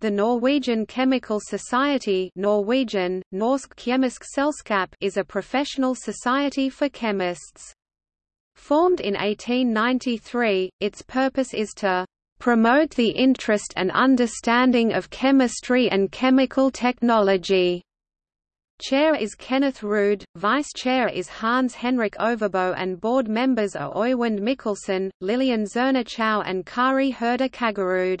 The Norwegian Chemical Society Norwegian, Norsk Kjemisk Selskap is a professional society for chemists. Formed in 1893, its purpose is to "...promote the interest and understanding of chemistry and chemical technology." Chair is Kenneth Ruud, Vice Chair is Hans Henrik Overbo and board members are Øyvind Mikkelsen, Lillian Zerner Chow and Kari Herder Kagerud.